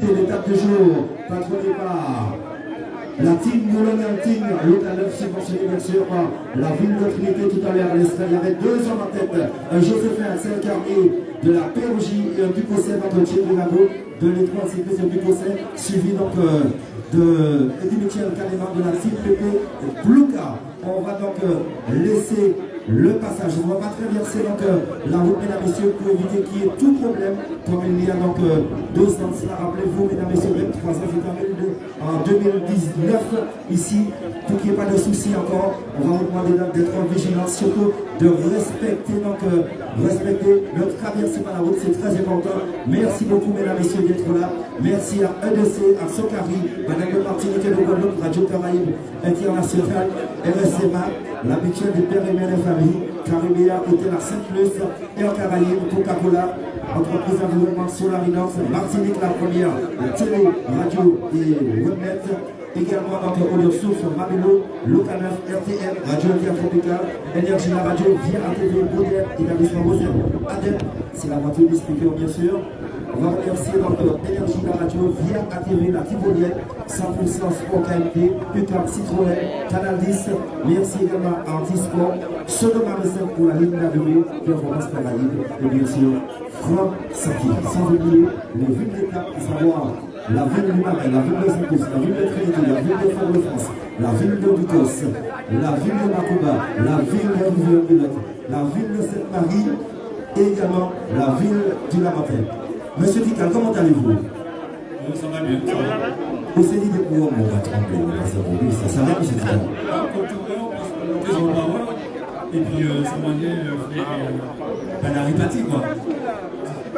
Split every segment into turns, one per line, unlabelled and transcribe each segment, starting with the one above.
l'étape du jour, patronnée par la team Moulin Team, l'hôtel 9 subventionné bien sûr la ville de Trinité tout à l'heure. Y avait deux hommes en tête, Joséphin Saint-Carnier de la POJ et un Ducosset entre Thierry Lago de l'étoile cycliste Ducosset, suivi donc euh, de Eddie Michel de la team PP Blouka. On va donc euh, laisser le passage. On va traverser donc euh, la route, mesdames, et messieurs, pour éviter qu'il y ait tout problème, comme il y a donc euh, deux sens là. Rappelez-vous, mesdames, et messieurs, 23 ans, en 2019, ici, pour qu'il n'y ait pas de soucis encore, on va vous demander d'être vigilant, surtout de respecter, donc, euh, respecter le traversée par la route, c'est très important. Merci beaucoup, mesdames, et messieurs, d'être là. Merci à EDC, à Sokari, Madame de Martinique et de Guadeloupe, Radio Caraïbe International, RSMA, l'habituel des pères et mères des familles, Caribéa, Hôtel à Sainte-Luce, Air Caraïbe, Coca-Cola, entreprise d'environnement Solarinox, Martinique la première, télé, radio et webnet, également donc Audio Source, Mabelo, Locanaf, RTM, Radio Tropical, Énergie la radio, via ATV, Baudet, établissement Baudet, ADEP, c'est la voiture du speaker bien sûr. On va remercier donc Énergie la radio, via ATV, la Tivolienne, 100% Sport KMT, Putain, Citroën, Canal 10, merci également à Antisport, Sodoma pour la ligne d'arrivée, Performance Caraïbe, et bien sûr, Franck Saki. Sans oublier les à savoir la ville du Marais, la ville de saint la ville de Trinité, la ville de Fort-de-France, la ville de Ducos, la ville de Macouba, la ville de rivière la ville de Sainte-Marie et également la ville du Lamatin. Monsieur Dical, comment allez-vous?
Ça va bien.
Vous s'est dit de quoi on va tromper Ça ça va, monsieur Dical
Et puis, ça m'a dit, ben, la répété, quoi.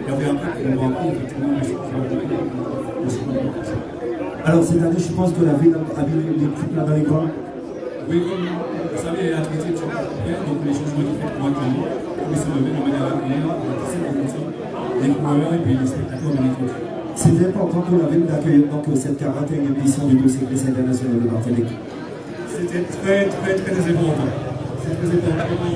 il y avait un peu qu'on rencontre effectivement
Alors cette année, je pense que la ville a mis les plus là dans les coins.
Oui, comme vous savez, la traité de championnat donc les changements qui fait pour actuellement, ils sont levés de manière régulière, les coureurs et puis les spectateurs l'équipe.
C'est important pour la ville d'accueillir donc cette 41e édition du dossier international de Martinique.
C'était très, très, très important très important.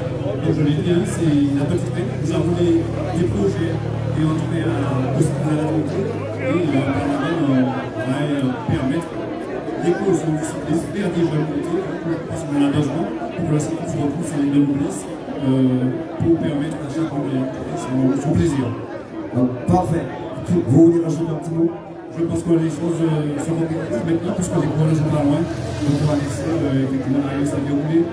Comme je l'ai dit, c'est la petite main. Nous avons des, des projets et tout cas à la volonté. Et le Parlement va permettre l'éclosion du cyclisme vers des jeunes côtés, parce qu'on a besoin pour que le cyclisme se retrouve sur les deux polices pour permettre à chacun de son plaisir.
Parfait. Vous voulez rajouter un petit mot?
Je pense que les choses sont concrétisées maintenant, puisque les coureurs ne sont pas loin. Donc on va laisser effectivement la se dérouler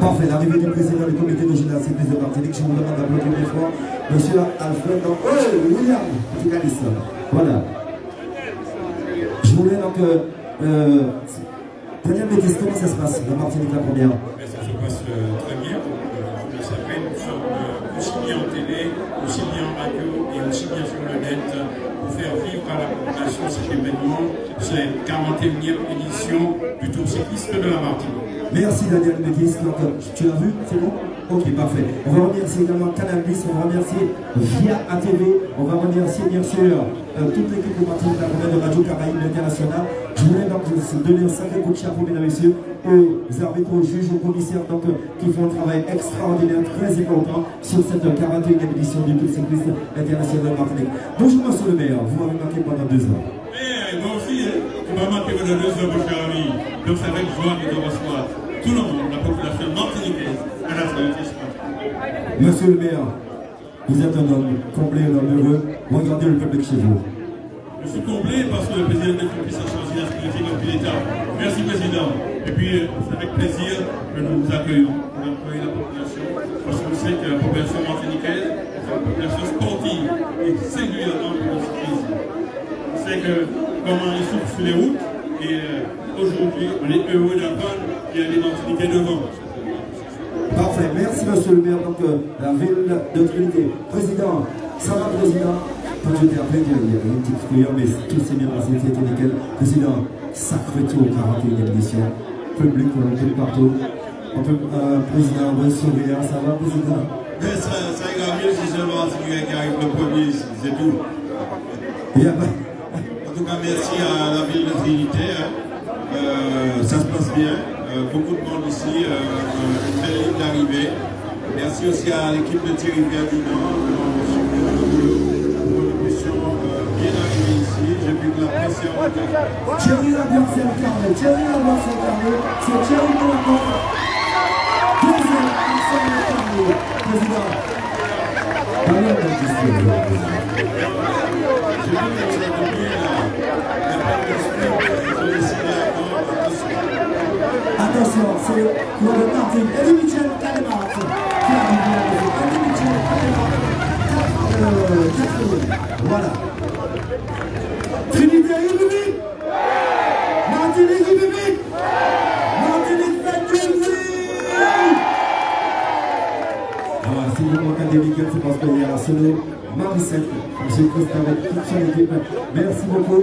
Parfait, l'arrivée du président du comité de gymnastique de Martinique, je vous demande d'applaudir une fois. Monsieur Alfred, oh, William, Voilà. Je voulais donc. Euh, Daniel Métis, comment ça se passe, la Martinique la première?
Ça se passe euh, très bien. Vous le savez, nous sommes euh, aussi bien en télé, aussi bien en radio et aussi bien sur le net pour faire vivre à la population cet événement, cette 41e édition du Tour cycliste de la Martinique.
Merci Daniel Métis. tu l'as vu C'est bon? Ok, parfait. On va remercier également Canal on va remercier Via ATV, on va remercier bien sûr euh, toute l'équipe de Martinique de Radio Caraïbe International. Je voulais donc donner un sacré coup de chapeau, mesdames et messieurs, aux arbitres, aux juges, aux commissaires donc, euh, qui font un travail extraordinaire, très important sur cette 41e édition du Tour cycliste international de Martinique. Bonjour, monsieur le maire, vous m'avez marqué pendant deux ans.
Eh, moi aussi, hein. tu m'as marqué pendant deux ans, mon cher ami. Donc ça va être joie de te recevoir tout le monde, la population martiniquaise, à la solidarité
Monsieur le maire, vous êtes un homme comblé, un homme heureux. Regardez le peuple chez vous.
Je suis comblé parce que le président de la a choisi la sécurité depuis l'État. Merci, Président. Et puis, c'est avec plaisir que nous vous accueillons pour accueillir la population. Parce qu'on sait que la population martiniquaise est une population sportive et singulièrement pour. On sait que comment ils souffrent sur les routes. Et euh, aujourd'hui, on est heureux d'apprendre qu'il y a des Martiniquais devant.
Parfait, merci monsieur le maire, donc euh, la ville de Trinité. Président, ça va président? Quand je t'ai appelé, il y a une petite frayeur, mais tout s'est bien passé, c'était nickel. Président, sacré tour, 41e édition. Public, peu partout. Un peu, euh, président, bon sourire, ça va, président?
Mais ça, ça ira mieux si seulement quelqu'un qui arrive le premier, c'est tout.
Pas.
En tout cas, merci à la ville de Trinité. hein. Euh, ça se passe bien. Euh, beaucoup de monde ici. euh, euh, une belle ligne d'arrivée. Merci aussi à l'équipe de Thierry boulot pour que nous puissions euh, bien arriver ici. J'ai vu que la pression
Thierry l'ambiance est incarné, Thierry incarné, c'est Thierry. Deuxième, président. De la.
J'ai vu que a
Attention, c'est le parti Eddie Michel Cademat qui arrive Michel Cademat, 4 Voilà. Trinité République Martinique République Martinique République Alors, si vous manquez des week-ends, c'est parce qu'il y a un solo Maricette, M. Christophe avec toute son équipe. Merci beaucoup,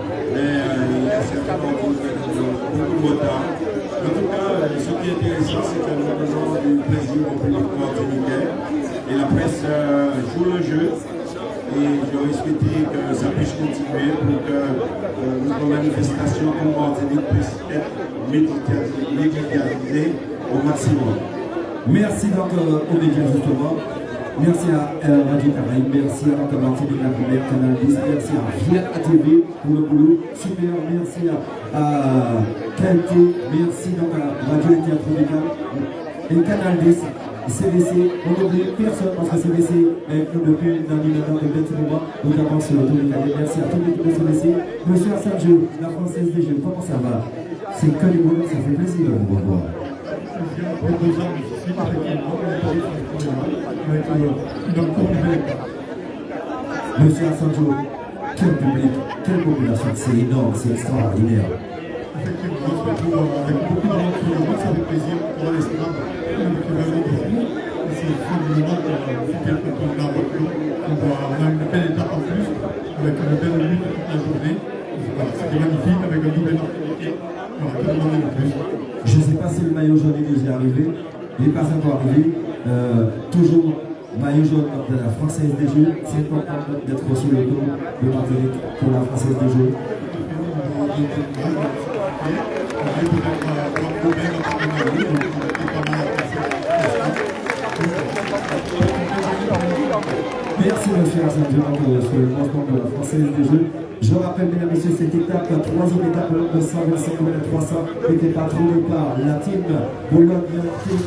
Mais il y a certainement beaucoup de retard. En tout cas, ce qui est intéressant, c'est que nous donnons du plaisir au public martiniquais. Et la presse joue le jeu. Et j'aurais souhaité que ça puisse continuer pour que notre manifestation comme Martinique puisse être médicalisée au maximum.
Merci donc euh, médias justement. Merci à Radio Caraïbe, merci à notre Martinique la Canal 10, merci à Viet ATV pour le boulot, super, merci à, à merci donc à Radio et Théâtre et Canal 10, CDC, on n'oublie personne parce que CDC est nous depuis dans maintenant de 21 mois, notamment sur le tour de. Merci à toute l'équipe de CDC, Monsieur Sergio, la Française des Jeux, comment ça va? C'est que du boulot, ça fait plaisir de vous revoir. Monsieur Assanjo, quel public, quelle population, c'est énorme, c'est extraordinaire.
Effectivement, on se retrouve avec beaucoup de sur le match, avec plaisir pour l'estrade, avec le verre de vous. C'est finalement super content de voiture. On on a une belle étape en plus, avec une belle lutte toute la journée. C'était magnifique, avec un double que demander de plus
Je ne sais pas si le maillot jaune est déjà arrivé, il n'est pas encore arrivé. Euh, toujours maillot jaune de la Française des Jeux, c'est important d'être sur le tour de Martinique pour la Française des Jeux. Merci monsieur Assanjo pour sur le lancement de la Française des Jeux. Je rappelle, mesdames et messieurs, cette étape, la troisième étape de 125 km 300, était patrocinée par la team Boulogne, team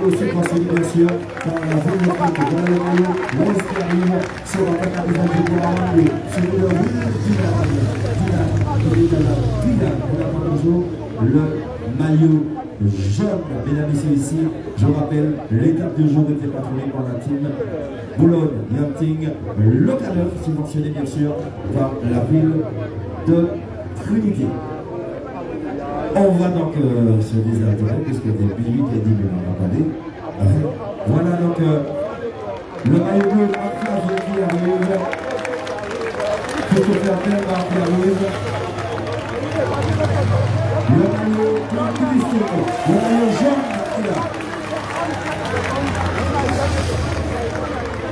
et aussi passionnée bien sûr par la dans le sur la entrées pour Armand, sur le le maillot jaune, mesdames et messieurs, ici, je rappelle, l'étape du jour était patronnée par la team Boulogne, Yachting, local subventionné bien sûr par la ville de Trinité. On va donc euh, se désintéresser puisque depuis 8 et 10 minutes on pas dit. Euh, Voilà donc euh, le maillot bleu Marc qui arrive. Christopher Bell qui arrive. Le maillot Christophe, le maillot jaune qui est là.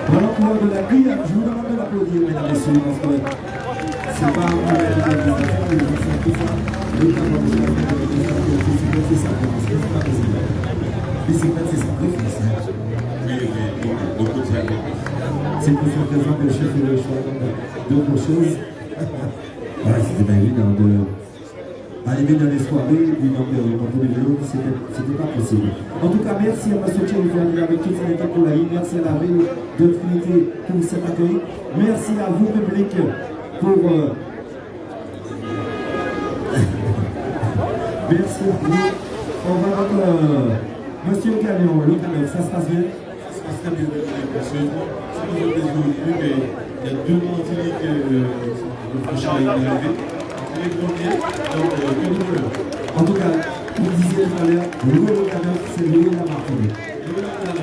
Voilà pour je vous demande de l'applaudir, mesdames et que c'est pas de mais c'est c'est c'est pas c'est hein. C'est que le arriver dans les soirées, puis dans le dans le vélo, c'était pas possible. En tout cas, merci à M. Thierry avec toute son équipe pour la. Merci à la ville de Trinité pour cet accueil. Merci à vous, public, pour. euh, Merci à vous. On va avec euh, Monsieur Gagnon, le canal, ça se passe bien
Ça se passe très bien, sérieusement. C'est mais il y a deux Martiniques, euh, le prochain est arrivé. De.
En tout cas, vous disiez tout le canal, c'est le la Martinique.
Et voilà,